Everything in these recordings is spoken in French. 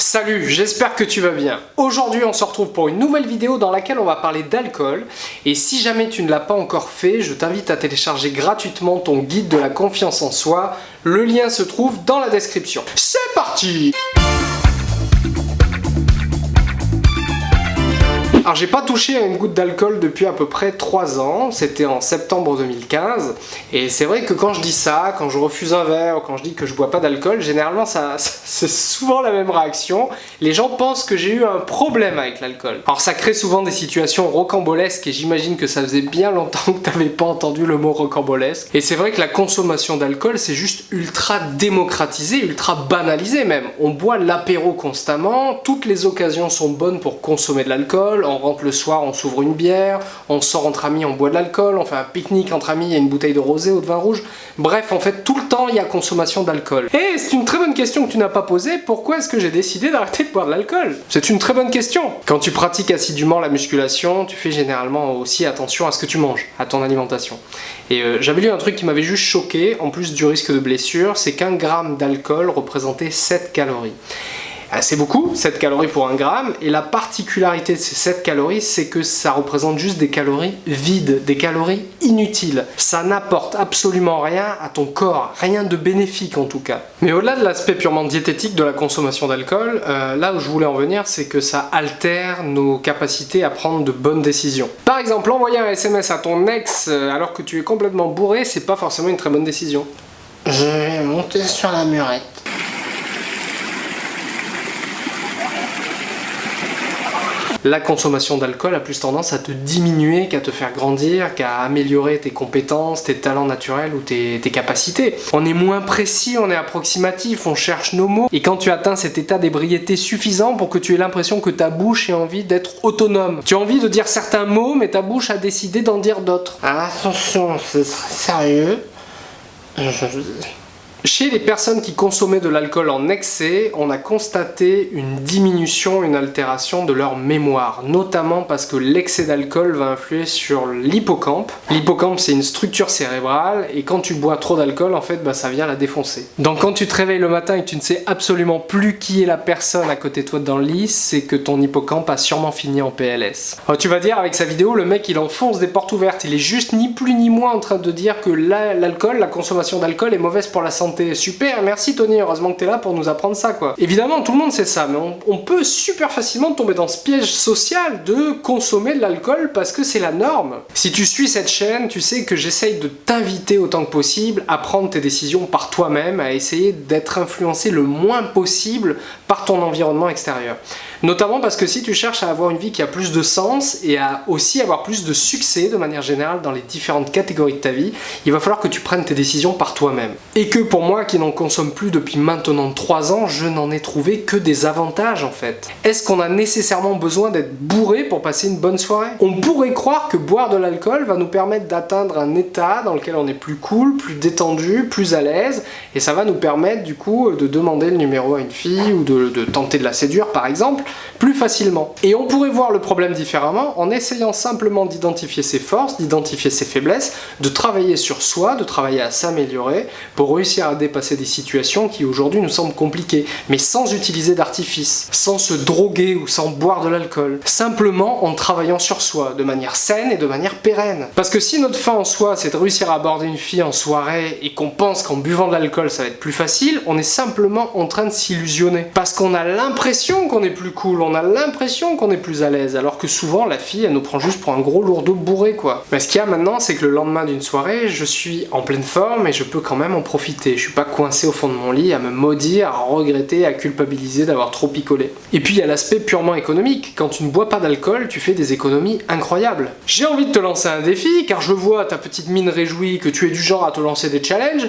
Salut, j'espère que tu vas bien. Aujourd'hui on se retrouve pour une nouvelle vidéo dans laquelle on va parler d'alcool. Et si jamais tu ne l'as pas encore fait, je t'invite à télécharger gratuitement ton guide de la confiance en soi. Le lien se trouve dans la description. C'est parti Alors j'ai pas touché à une goutte d'alcool depuis à peu près 3 ans, c'était en septembre 2015, et c'est vrai que quand je dis ça, quand je refuse un verre, ou quand je dis que je bois pas d'alcool, généralement ça, c'est souvent la même réaction, les gens pensent que j'ai eu un problème avec l'alcool. Alors ça crée souvent des situations rocambolesques, et j'imagine que ça faisait bien longtemps que t'avais pas entendu le mot rocambolesque, et c'est vrai que la consommation d'alcool c'est juste ultra démocratisé, ultra banalisé même. On boit l'apéro constamment, toutes les occasions sont bonnes pour consommer de l'alcool, rentre le soir, on s'ouvre une bière, on sort entre amis, on boit de l'alcool, on fait un pique-nique entre amis, il y a une bouteille de rosé ou de vin rouge. Bref, en fait, tout le temps, il y a consommation d'alcool. Et c'est une très bonne question que tu n'as pas posée, pourquoi est-ce que j'ai décidé d'arrêter de boire de l'alcool? C'est une très bonne question. Quand tu pratiques assidûment la musculation, tu fais généralement aussi attention à ce que tu manges, à ton alimentation. Et euh, j'avais lu un truc qui m'avait juste choqué, en plus du risque de blessure, c'est qu'un gramme d'alcool représentait 7 calories. C'est beaucoup, 7 calories pour 1 gramme, et la particularité de ces 7 calories, c'est que ça représente juste des calories vides, des calories inutiles. Ça n'apporte absolument rien à ton corps, rien de bénéfique en tout cas. Mais au-delà de l'aspect purement diététique de la consommation d'alcool, euh, là où je voulais en venir, c'est que ça altère nos capacités à prendre de bonnes décisions. Par exemple, envoyer un SMS à ton ex euh, alors que tu es complètement bourré, c'est pas forcément une très bonne décision. Je vais monter sur la murette. La consommation d'alcool a plus tendance à te diminuer qu'à te faire grandir, qu'à améliorer tes compétences, tes talents naturels ou tes, capacités. On est moins précis, on est approximatif, on cherche nos mots, et quand tu atteins cet état d'ébriété suffisant pour que tu aies l'impression que ta bouche ait envie d'être autonome. Tu as envie de dire certains mots, mais ta bouche a décidé d'en dire d'autres. Attention, c'est sérieux. Chez les personnes qui consommaient de l'alcool en excès, on a constaté une diminution, une altération de leur mémoire, notamment parce que l'excès d'alcool va influer sur l'hippocampe. L'hippocampe c'est une structure cérébrale et quand tu bois trop d'alcool en fait bah, ça vient la défoncer. Donc quand tu te réveilles le matin et que tu ne sais absolument plus qui est la personne à côté de toi dans le lit, c'est que ton hippocampe a sûrement fini en PLS. Alors, tu vas dire avec sa vidéo, le mec il enfonce des portes ouvertes, il est juste ni plus ni moins en train de dire que l'alcool, la consommation d'alcool est mauvaise pour la santé Super, merci Tony, heureusement que t'es là pour nous apprendre ça quoi. Évidemment, tout le monde sait ça, mais on, peut super facilement tomber dans ce piège social de consommer de l'alcool parce que c'est la norme. Si tu suis cette chaîne, tu sais que j'essaye de t'inviter autant que possible à prendre tes décisions par toi-même, à essayer d'être influencé le moins possible par ton environnement extérieur. Notamment parce que si tu cherches à avoir une vie qui a plus de sens et à aussi avoir plus de succès de manière générale dans les différentes catégories de ta vie, il va falloir que tu prennes tes décisions par toi-même. Et que pour moi qui n'en consomme plus depuis maintenant 3 ans, je n'en ai trouvé que des avantages en fait. Est-ce qu'on a nécessairement besoin d'être bourré pour passer une bonne soirée? On pourrait croire que boire de l'alcool va nous permettre d'atteindre un état dans lequel on est plus cool, plus détendu, plus à l'aise, et ça va nous permettre du coup de demander le numéro à une fille ou de, de tenter de la séduire par exemple, plus facilement. Et on pourrait voir le problème différemment en essayant simplement d'identifier ses forces, d'identifier ses faiblesses, de travailler sur soi, de travailler à s'améliorer pour réussir à dépasser des situations qui aujourd'hui nous semblent compliquées, mais sans utiliser d'artifice, sans se droguer ou sans boire de l'alcool, simplement en travaillant sur soi, de manière saine et de manière pérenne. Parce que si notre fin en soi c'est de réussir à aborder une fille en soirée et qu'on pense qu'en buvant de l'alcool ça va être plus facile, on est simplement en train de s'illusionner. Parce qu'on a l'impression qu'on est plus on a l'impression qu'on est plus à l'aise, alors que souvent la fille elle nous prend juste pour un gros lourdeau bourré quoi. Mais ce qu'il y a maintenant c'est que le lendemain d'une soirée, je suis en pleine forme et je peux quand même en profiter. Je suis pas coincé au fond de mon lit à me maudire, à regretter, à culpabiliser d'avoir trop picolé. Et puis il y a l'aspect purement économique. Quand tu ne bois pas d'alcool, tu fais des économies incroyables. J'ai envie de te lancer un défi, car je vois ta petite mine réjouie que tu es du genre à te lancer des challenges.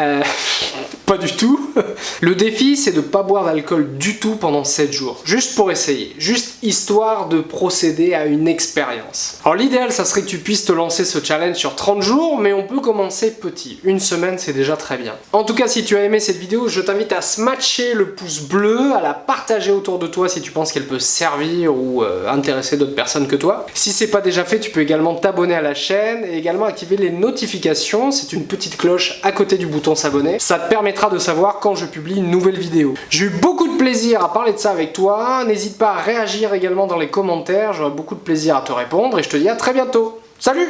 Euh, pas du tout. Le défi, c'est de pas boire d'alcool du tout pendant 7 jours. Juste pour essayer. Juste histoire de procéder à une expérience. Alors l'idéal, ça serait que tu puisses te lancer ce challenge sur 30 jours, mais on peut commencer petit. Une semaine, c'est déjà très bien. En tout cas, si tu as aimé cette vidéo, je t'invite à smatcher le pouce bleu, à la partager autour de toi si tu penses qu'elle peut servir ou euh, intéresser d'autres personnes que toi. Si c'est pas déjà fait, tu peux également t'abonner à la chaîne et également activer les notifications. C'est une petite cloche à côté du bouton s'abonner. Ça te de savoir quand je publie une nouvelle vidéo. J'ai eu beaucoup de plaisir à parler de ça avec toi. N'hésite pas à réagir également dans les commentaires. J'aurai beaucoup de plaisir à te répondre et je te dis à très bientôt. Salut